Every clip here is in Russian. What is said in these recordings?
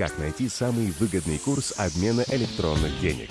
Как найти самый выгодный курс обмена электронных денег?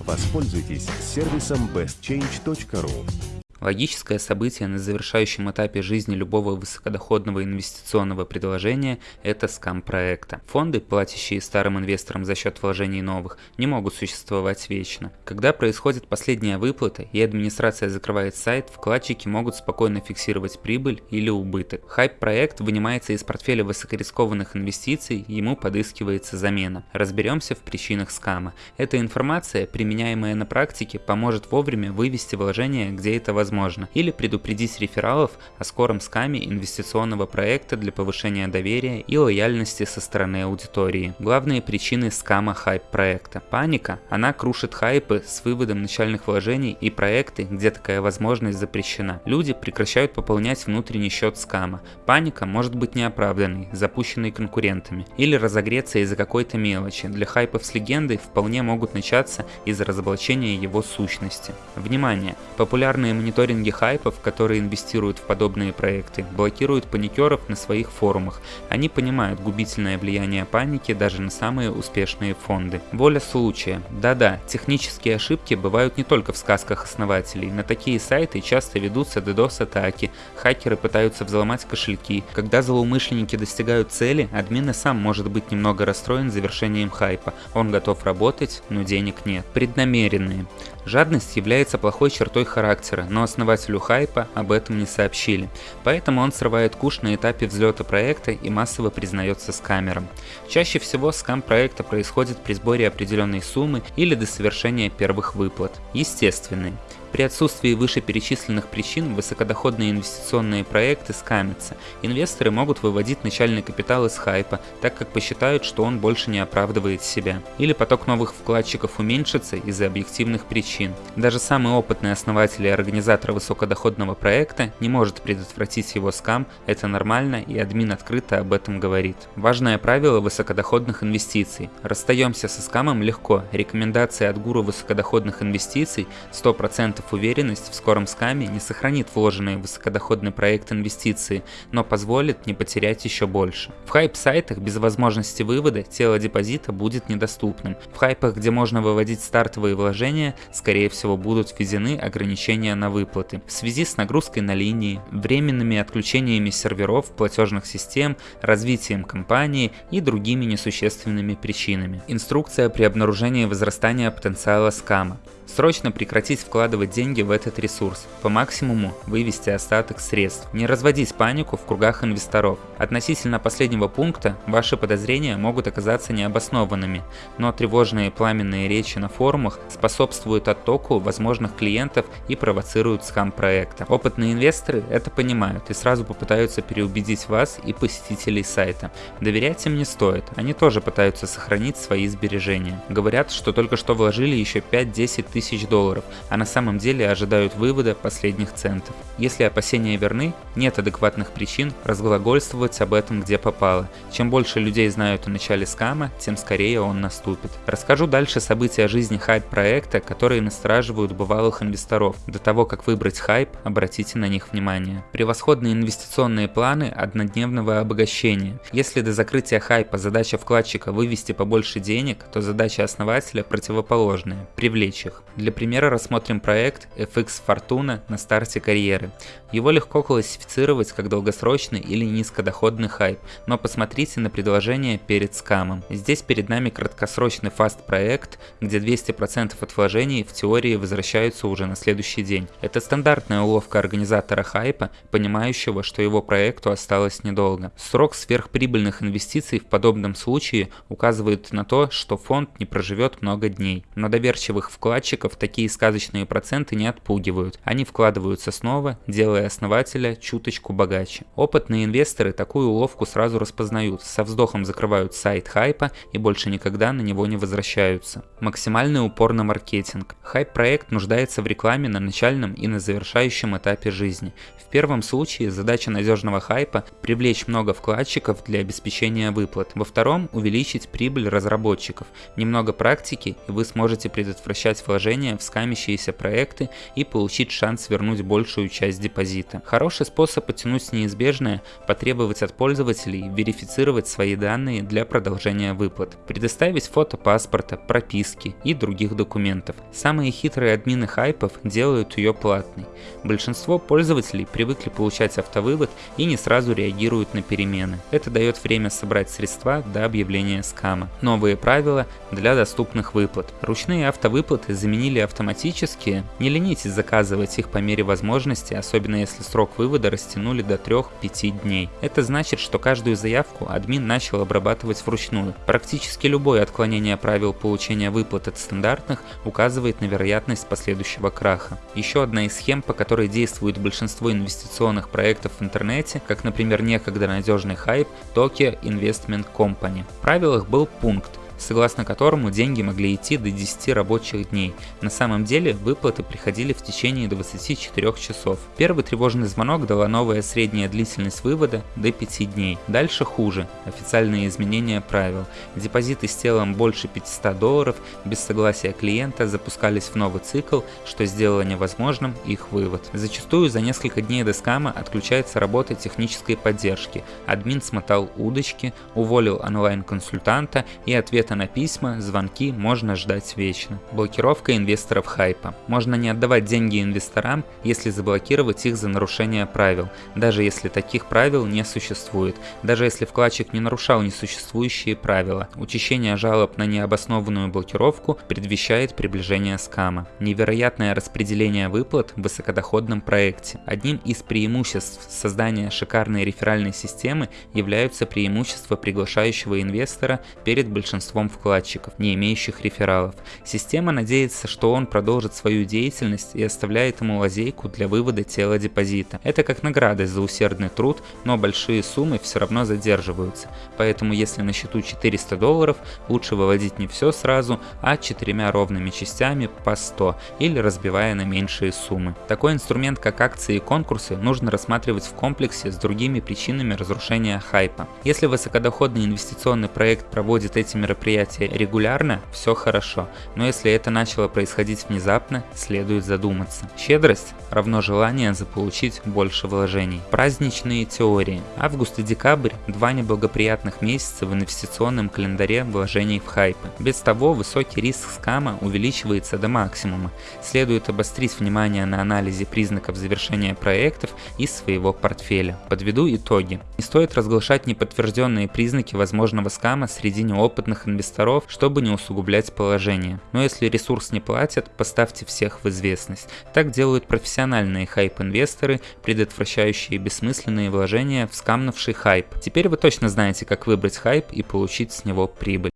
Воспользуйтесь сервисом bestchange.ru. Логическое событие на завершающем этапе жизни любого высокодоходного инвестиционного предложения – это скам проекта. Фонды, платящие старым инвесторам за счет вложений новых, не могут существовать вечно. Когда происходит последняя выплата и администрация закрывает сайт, вкладчики могут спокойно фиксировать прибыль или убыток. Хайп-проект вынимается из портфеля высокорискованных инвестиций, ему подыскивается замена. Разберемся в причинах скама. Эта информация, применяемая на практике, поможет вовремя вывести вложения, где это возможно возможно, или предупредить рефералов о скором скаме инвестиционного проекта для повышения доверия и лояльности со стороны аудитории. Главные причины скама хайп проекта. Паника, она крушит хайпы с выводом начальных вложений и проекты, где такая возможность запрещена. Люди прекращают пополнять внутренний счет скама. Паника может быть неоправданной, запущенной конкурентами, или разогреться из-за какой-то мелочи. Для хайпов с легендой вполне могут начаться из-за разоблачения его сущности. Внимание! Популярные мониторинги мониторинге хайпов, которые инвестируют в подобные проекты, блокируют паникеров на своих форумах. Они понимают губительное влияние паники даже на самые успешные фонды. Воля случая. Да-да, технические ошибки бывают не только в сказках основателей. На такие сайты часто ведутся DDoS-атаки, хакеры пытаются взломать кошельки. Когда злоумышленники достигают цели, админ и сам может быть немного расстроен завершением хайпа. Он готов работать, но денег нет. Преднамеренные. Жадность является плохой чертой характера, но основателю хайпа об этом не сообщили. Поэтому он срывает куш на этапе взлета проекта и массово признается скамером. Чаще всего скам проекта происходит при сборе определенной суммы или до совершения первых выплат. Естественный. При отсутствии вышеперечисленных причин высокодоходные инвестиционные проекты скамятся. Инвесторы могут выводить начальный капитал из хайпа, так как посчитают, что он больше не оправдывает себя. Или поток новых вкладчиков уменьшится из-за объективных причин. Даже самый опытный основатель и организатор высокодоходного проекта не может предотвратить его скам, это нормально и админ открыто об этом говорит. Важное правило высокодоходных инвестиций. Расстаемся со скамом легко. Рекомендации от гуру высокодоходных инвестиций 100% уверенность в скором скаме не сохранит вложенные в высокодоходный проект инвестиции, но позволит не потерять еще больше. В хайп-сайтах без возможности вывода тело депозита будет недоступным. В хайпах, где можно выводить стартовые вложения, скорее всего будут введены ограничения на выплаты. В связи с нагрузкой на линии, временными отключениями серверов, платежных систем, развитием компании и другими несущественными причинами. Инструкция при обнаружении возрастания потенциала скама. Срочно прекратить вкладывать деньги в этот ресурс, по максимуму вывести остаток средств, не разводить панику в кругах инвесторов. Относительно последнего пункта ваши подозрения могут оказаться необоснованными, но тревожные пламенные речи на форумах способствуют оттоку возможных клиентов и провоцируют скам проекта. Опытные инвесторы это понимают и сразу попытаются переубедить вас и посетителей сайта. Доверять им не стоит, они тоже пытаются сохранить свои сбережения. Говорят, что только что вложили еще 5-10 тысяч тысяч долларов, а на самом деле ожидают вывода последних центов. Если опасения верны, нет адекватных причин разглагольствовать об этом где попало. Чем больше людей знают о начале скама, тем скорее он наступит. Расскажу дальше события жизни хайп-проекта, которые настораживают бывалых инвесторов. До того, как выбрать хайп, обратите на них внимание. Превосходные инвестиционные планы однодневного обогащения. Если до закрытия хайпа задача вкладчика вывести побольше денег, то задача основателя противоположная – привлечь их. Для примера рассмотрим проект FX Fortuna на старте карьеры. Его легко классифицировать как долгосрочный или низкодоходный хайп, но посмотрите на предложение перед скамом. Здесь перед нами краткосрочный фаст проект, где 200% от вложений в теории возвращаются уже на следующий день. Это стандартная уловка организатора хайпа, понимающего, что его проекту осталось недолго. Срок сверхприбыльных инвестиций в подобном случае указывает на то, что фонд не проживет много дней. Но доверчивых вкладчиков вкладчиков такие сказочные проценты не отпугивают. Они вкладываются снова, делая основателя чуточку богаче. Опытные инвесторы такую уловку сразу распознают, со вздохом закрывают сайт хайпа и больше никогда на него не возвращаются. Максимальный упор на маркетинг. Хайп-проект нуждается в рекламе на начальном и на завершающем этапе жизни. В первом случае задача надежного хайпа – привлечь много вкладчиков для обеспечения выплат. Во втором – увеличить прибыль разработчиков. Немного практики, и вы сможете предотвращать вложения вложения в скамящиеся проекты и получить шанс вернуть большую часть депозита. Хороший способ оттянуть неизбежное – потребовать от пользователей верифицировать свои данные для продолжения выплат, предоставить фото паспорта, прописки и других документов. Самые хитрые админы хайпов делают ее платной. Большинство пользователей привыкли получать автовывод и не сразу реагируют на перемены. Это дает время собрать средства до объявления скама. Новые правила для доступных выплат. Ручные автовыплаты заменили автоматические. Не ленитесь заказывать их по мере возможности, особенно если срок вывода растянули до 3-5 дней. Это значит, что каждую заявку админ начал обрабатывать вручную. Практически любое отклонение правил получения выплат от стандартных указывает на вероятность последующего краха. Еще одна из схем, по которой действует большинство инвестиционных проектов в интернете, как, например, некогда надежный хайп Tokyo Investment Company. В правилах был пункт, согласно которому деньги могли идти до 10 рабочих дней. На самом деле выплаты приходили в течение 24 часов. Первый тревожный звонок дала новая средняя длительность вывода до 5 дней. Дальше хуже. Официальные изменения правил. Депозиты с телом больше 500 долларов без согласия клиента запускались в новый цикл, что сделало невозможным их вывод. Зачастую за несколько дней до скама отключается работа технической поддержки. Админ смотал удочки, уволил онлайн-консультанта и ответа Ответа на письма, звонки можно ждать вечно. Блокировка инвесторов хайпа. Можно не отдавать деньги инвесторам, если заблокировать их за нарушение правил, даже если таких правил не существует, даже если вкладчик не нарушал несуществующие правила. Учащение жалоб на необоснованную блокировку предвещает приближение скама. Невероятное распределение выплат в высокодоходном проекте. Одним из преимуществ создания шикарной реферальной системы являются преимущества приглашающего инвестора перед большинством большинством вкладчиков, не имеющих рефералов. Система надеется, что он продолжит свою деятельность и оставляет ему лазейку для вывода тела депозита. Это как награда за усердный труд, но большие суммы все равно задерживаются. Поэтому если на счету 400 долларов, лучше выводить не все сразу, а четырьмя ровными частями по 100 или разбивая на меньшие суммы. Такой инструмент, как акции и конкурсы, нужно рассматривать в комплексе с другими причинами разрушения хайпа. Если высокодоходный инвестиционный проект проводит эти мероприятия мероприятие регулярно, все хорошо, но если это начало происходить внезапно, следует задуматься. Щедрость равно желание заполучить больше вложений. Праздничные теории. Август и декабрь – два неблагоприятных месяца в инвестиционном календаре вложений в хайпы. Без того, высокий риск скама увеличивается до максимума. Следует обострить внимание на анализе признаков завершения проектов из своего портфеля. Подведу итоги. Не стоит разглашать неподтвержденные признаки возможного скама среди неопытных инвесторов инвесторов, чтобы не усугублять положение. Но если ресурс не платят, поставьте всех в известность. Так делают профессиональные хайп-инвесторы, предотвращающие бессмысленные вложения в скамнувший хайп. Теперь вы точно знаете, как выбрать хайп и получить с него прибыль.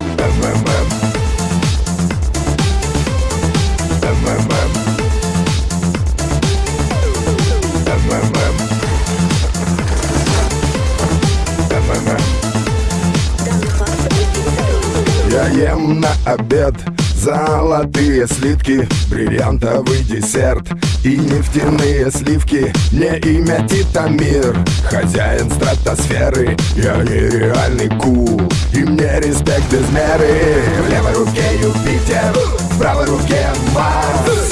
Ем на обед. Золотые слитки, бриллиантовый десерт. И нефтяные сливки, мне имя Титамир. Хозяин стратосферы, я нереальный кул И мне респект без меры. В левой руке Юпитер, в правой руке Марс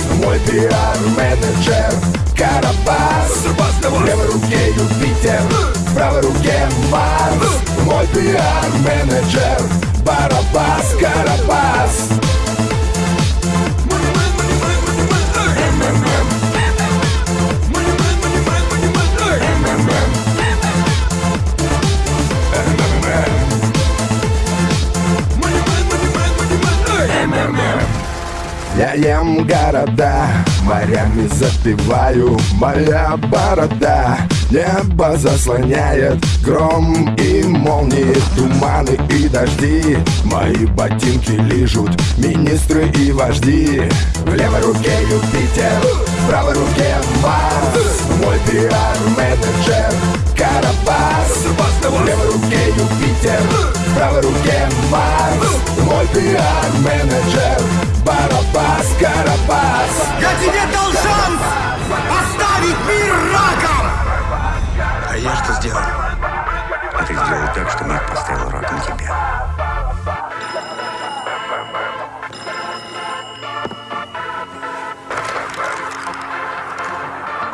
пиар-менеджер Карабас. Левой руке Юпитер, правой руке Марс. Мой пиар-менеджер Барабас, Карабас Ем города, морями запиваю Моя борода. Небо заслоняет гром и молнии Туманы и дожди. Мои ботинки лижут министры и вожди. В левой руке Юпитер, в правой руке Марс. Мой пиар-менеджер Карабас. В левой руке Юпитер, в правой руке Марс. Мой пиар-менеджер Барабас, Карабас Я тебе дал шанс оставить мир раком! А я что сделал? А ты сделал так, что мир поставил раком тебя.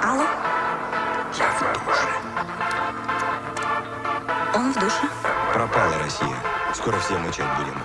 Алло? Я в душе. Он в душе. Пропала Россия. Скоро все мучать будем.